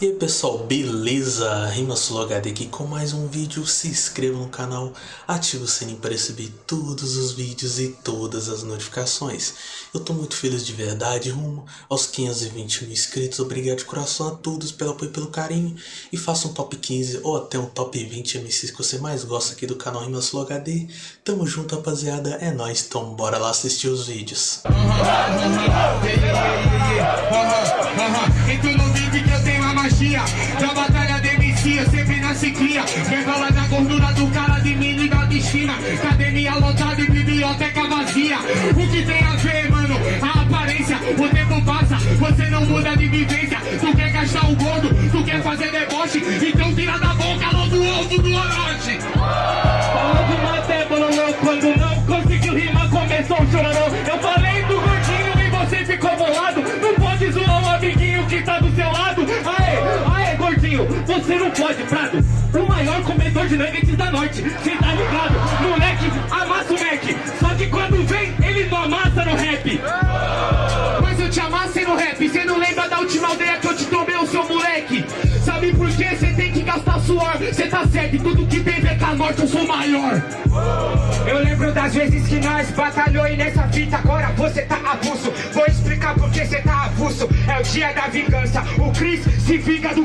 E aí pessoal, beleza? RimaSuloHD aqui com mais um vídeo, se inscreva no canal, ative o sininho para receber todos os vídeos e todas as notificações. Eu tô muito feliz de verdade, rumo aos 520 mil inscritos, obrigado de coração a todos pelo apoio e pelo carinho. E faça um top 15 ou até um top 20 MCs que você mais gosta aqui do canal RimaSuloHD. Tamo junto rapaziada, é nóis, então bora lá assistir os vídeos. Então não vive que eu tenho a magia Da batalha de MC, eu sempre nasci cria Revela da gordura do cara de mim e da destino Academia lotada e biblioteca vazia. O que tem a ver, mano? A aparência. O tempo passa, você não muda de vivência. Tu quer gastar o gordo, tu quer fazer deboche você não pode, Prado. O maior comedor de nuggets da noite, cê tá ligado? Moleque, amassa o Mac. Só que quando vem, ele não amassa no rap. Mas eu te amassei no rap, cê não lembra da última aldeia que eu te tomei, o seu moleque? Sabe por quê? Cê tem que gastar suor, cê tá certo, tudo que tem VK Norte eu sou maior. Eu lembro das vezes que nós batalhou e nessa fita agora você tá avulso Vou explicar por que você tá avulso É o dia da vingança, o Chris se vinga do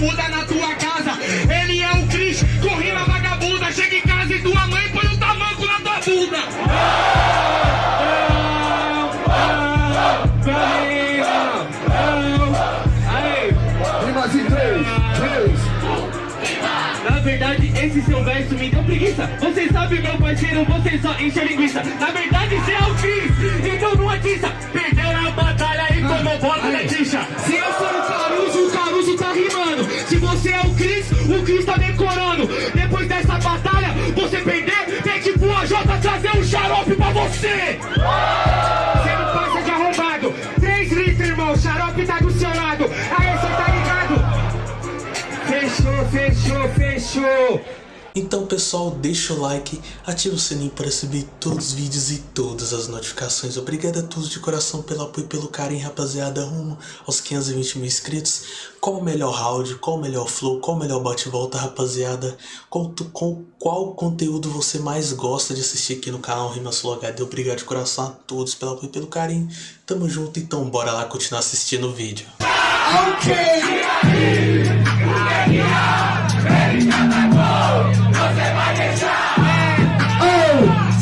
muda na tua casa. Ele é o Cris, corri na vagabunda, chega em casa e tua mãe põe um tamanco na tua bunda. Na verdade, esse seu verso me deu preguiça. Você sabe, meu parceiro, você só enche a linguiça. Na verdade, você é o Cris, então não atiça. Perdeu na batalha e tomou bola na tixa. Se eu sou o o Caruso trazer um xarope pra você. Você não passa de arrombado. Três litros, irmão, xarope tá do seu lado. Aí você tá ligado. Fechou, fechou, fechou Então pessoal, deixa o like, ativa o sininho para receber todos os vídeos e todas as notificações. Obrigado a todos de coração pelo apoio e pelo carinho, rapaziada, rumo aos 520 mil inscritos. Qual o melhor round, qual o melhor flow, qual o melhor bate-volta, rapaziada? Tu- com qual conteúdo você mais gosta de assistir aqui no canal RimaSuloHD? Obrigado de coração a todos pelo apoio e pelo carinho. Tamo junto, então bora lá continuar assistindo o vídeo.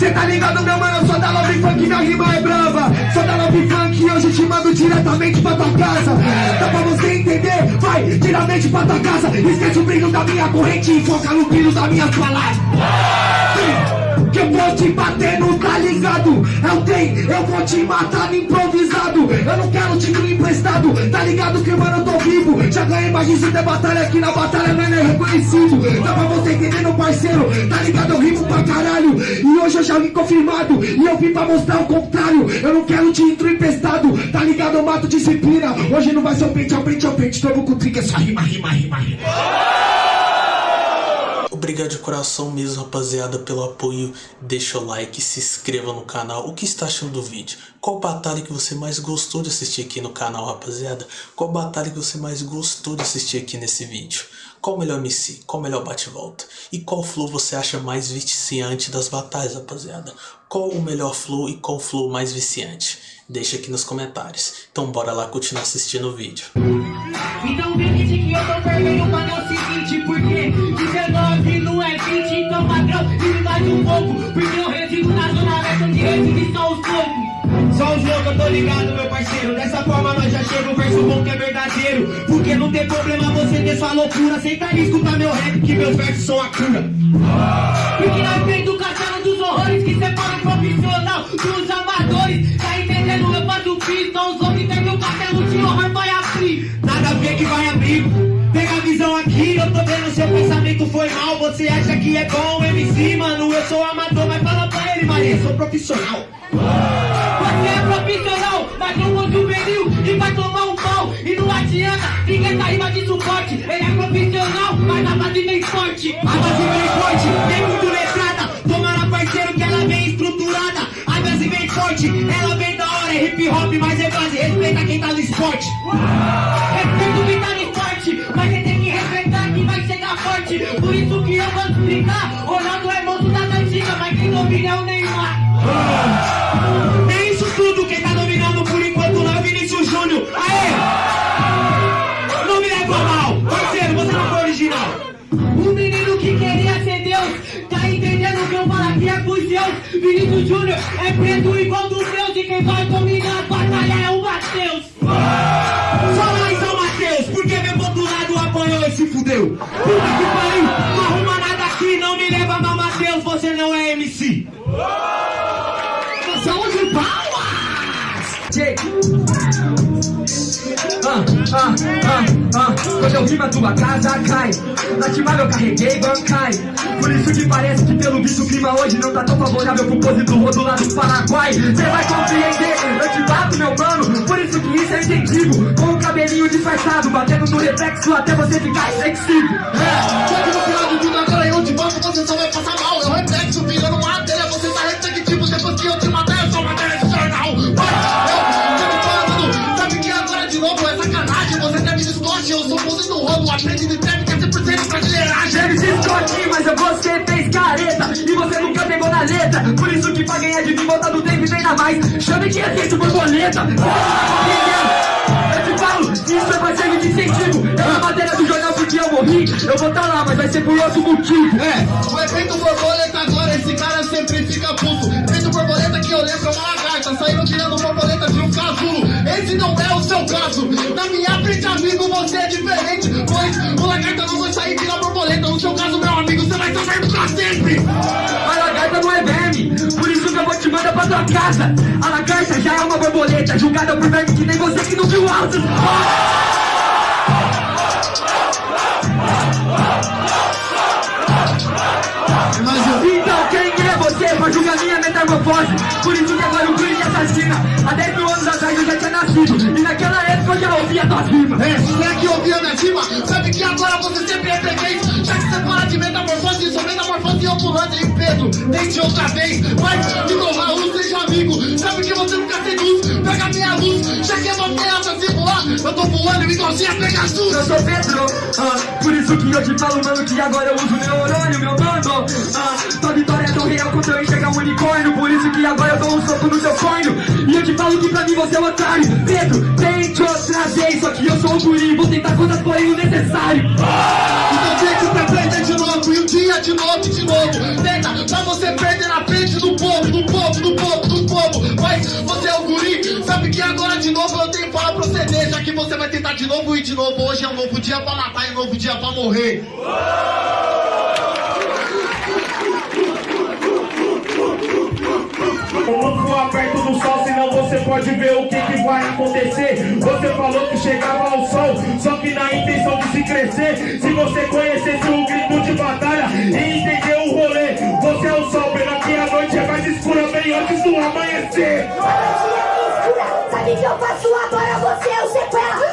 Cê tá ligado, meu mano? Eu sou da Love Funk, minha rima é brava. Sou da Love Funk e hoje te mando diretamente pra tua casa. Dá pra você entender? Vai diretamente pra tua casa. Esquece o brilho da minha corrente e foca no brilho das minhas palavras. Que eu vou te bater, não tá ligado? É o trem, eu vou te matar no improvisado. Eu não quero título emprestado, tá ligado que mano eu tô vivo. Já ganhei mais de 100 batalha aqui na batalha, não é reconhecido. Dá pra você entender, meu parceiro, tá ligado? Eu rimo pra caralho. E hoje eu já vim confirmado, e eu vim pra mostrar o contrário. Eu não quero título emprestado, tá ligado? Eu mato disciplina. Hoje não vai ser o pente, é o pente, é o pente. Todo com trica, é só rima, rima, rima, rima. Obrigado de coração mesmo, rapaziada, pelo apoio. Deixa o like, se inscreva no canal. O que está achando do vídeo? Qual batalha que você mais gostou de assistir aqui no canal, rapaziada? Qual batalha que você mais gostou de assistir aqui nesse vídeo? Qual o melhor MC? Qual o melhor bate-volta? E qual flow você acha mais viciante das batalhas, rapaziada? Qual o melhor flow e qual flow mais viciante? Deixa aqui nos comentários. Então bora lá continuar assistindo o vídeo. Então acredite que eu tô mano, é o seguinte Porque 19 20, então padrão, vive mais um pouco Porque eu resido na zona leste, onde reside só os poucos Só os loucos, eu tô ligado, meu parceiro. Dessa forma nós já chega um verso bom que é verdadeiro. Porque não tem problema você ter sua loucura. Aceita e escutar meu rap, que meus versos são a cura. Porque nós vem do castelo Você acha que é bom, MC, mano? Eu sou amador, mas fala pra ele, Maria, sou profissional. Você é profissional, mas não usa juvenil e vai tomar um pau. E não adianta, ninguém tá rima de suporte. Ele é profissional, mas a base vem forte. A base vem forte, vem muito letrada. Tomara parceiro que ela vem estruturada. A base vem forte, ela vem da hora. É hip hop, mas é base. Respeita quem tá no esporte. Forte. Por isso que eu vou explicar. Ronaldo é moço das antigas, mas quem domina é o Neymar. É isso tudo, quem tá dominando por enquanto lá é o Vinícius Júnior. Aê! Não me leva mal, parceiro, você não foi original. O menino que queria ser Deus, tá entendendo o que eu falo aqui é pros seus. Vinícius Júnior é preto igual dos meus e quem vai dominar Boom. Ah, ah, ah. Quando eu rimo a tua casa cai Na timada eu carreguei bancai. Por isso que parece que pelo visto o clima hoje Não tá tão favorável pro pose do rodo lá do Paraguai. Cê vai compreender, eu te bato meu mano. Por isso que isso é incentivo. Com o cabelinho disfarçado Batendo no reflexo até você ficar flexível. É. Só que no final de tudo agora eu te banco, você só vai careta E você nunca pegou na letra Por isso que pra ganhar de mim volta do tempo e treina mais Chame que existe borboleta Eu te falo, isso é parceiro de incentivo É uma matéria do jornal porque eu morri Eu vou tá lá, mas vai ser por outro motivo É, o efeito borboleta agora, esse cara sempre fica puto. Efeito borboleta que eu lembro é uma lagarta, saindo tirando borboleta de um casulo. Esse não é o seu caso. Na minha frente, amigo, você é diferente. Pois o lagarta não vai sair tirar borboleta. No seu caso, tua casa A lagarta já é uma borboleta Julgada por verme que nem você que não viu altos Então quem é você pra julgar minha metamorfose? Por isso que agora o crime assassina Há 10 mil anos atrás eu já tinha nascido E naquela época eu já ouvia tuas rimas É, se é que ouvia minha rima, sabe que agora você sempre é freguês. Já que você fala de metamorfose, sou metamorfose ambulante em Pedro, tente outra vez. Mas, Raul, seja amigo. Sabe que você nunca seduz, pega minha luz. Já que é você asa se voar, eu tô voando igualzinho a Pegasus. Eu sou Pedro, ah, por isso que eu te falo, mano, que agora eu uso neurônio, meu mano. Ah, tua vitória é tão real quanto eu enxergar um unicórnio, por isso que agora eu dou um soco no seu corno. E eu te falo que pra mim você é um otário. Pedro, tente outra vez, só que eu sou o guri, vou tentar coisas porém o necessário. Então tente pra perder de novo, e um dia de novo, de novo. Tentar de novo e de novo. Hoje é um novo dia pra matar e um novo dia pra morrer. Não voar perto do sol, senão você pode ver o que, que vai acontecer. Você falou que chegava ao sol, só que na intenção de se crescer. Se você conhecesse o grito de batalha e entender o rolê, você é o sol, pena que a noite é mais escura bem antes do amanhecer. Sabe que eu faço agora, você é o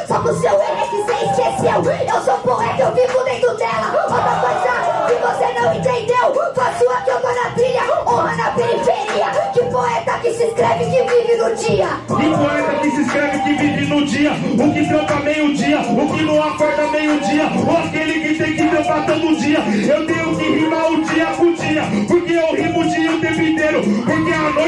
Só que o seu erro é que você esqueceu. Eu sou poeta, eu vivo dentro dela. Outra coisa que você não entendeu Faço aqui, eu tô na trilha Honra na periferia. Que poeta que se escreve, que vive no dia. E poeta que se escreve que vive no dia. O que trampa meio-dia, o que não acorda meio-dia. Ou aquele que tem que trampar todo dia. Eu tenho que rimar o dia com o dia Porque eu rimo o dia o tempo inteiro Porque a noite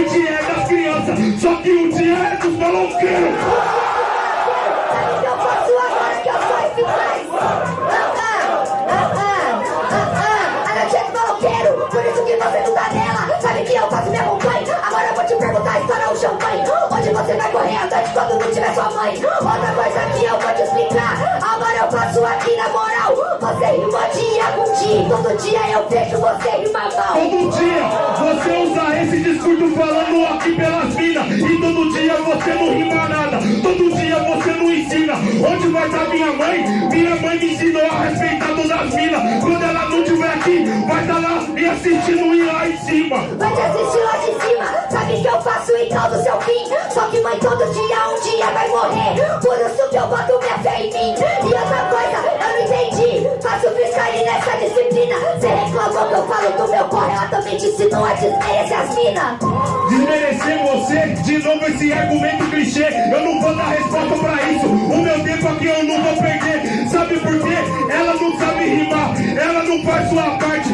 champanhe Onde você vai correr noite quando não tiver sua mãe? Outra coisa que eu vou te explicar. Agora eu faço aqui na moral. Você rima dia com dia Todo dia eu vejo você rimar mal Todo dia você usa esse discurso falando aqui pelas minas. E todo dia você não rima nada. Todo dia você não ensina. Onde vai estar minha mãe? Minha mãe me ensinou a respeitar todas as minas. Quando ela não estiver aqui, vai estar lá me assistindo e lá em cima. Vai te assistir lá que eu faço igual do seu fim Só que mãe todo dia um dia vai morrer Por isso que eu boto minha fé em mim E outra coisa, eu não entendi. Faço freestyle nessa disciplina. Cê reclamou que eu falo do meu corre, ela também te ensinou a desmerecer as minas. Desmerecer você, de novo esse argumento clichê. Eu não vou dar resposta pra isso. O meu tempo aqui eu não vou perder. Sabe por quê? Ela não sabe rimar, ela não faz sua parte.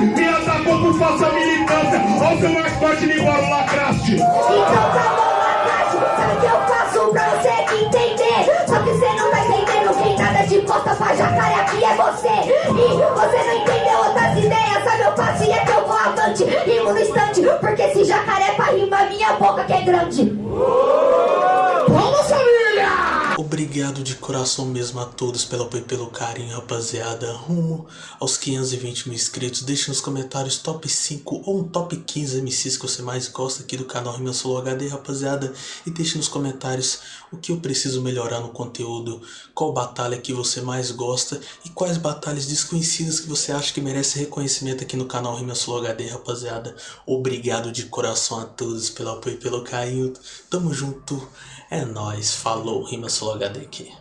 O seu mais forte de bola lacraste. Então tá Lacate, sabe o que eu faço pra você entender? Só que você não tá entendendo quem nada de costa pra jacaré aqui é você. E você não entendeu outras ideias, sabe? Eu passo e é que eu vou avante. Rimo no instante, porque esse jacaré pra rimar minha boca que é grande. Obrigado de coração mesmo a todos pelo apoio e pelo carinho, rapaziada. Rumo aos 520 mil inscritos. Deixe nos comentários top 5 ou um top 15 MCs que você mais gosta aqui do canal Rima Solo HD, rapaziada. E deixe nos comentários o que eu preciso melhorar no conteúdo, qual batalha que você mais gosta e quais batalhas desconhecidas que você acha que merece reconhecimento aqui no canal Rima Solo HD, rapaziada. Obrigado de coração a todos pelo apoio e pelo carinho. Tamo junto. É nóis, falou, Rima aqui.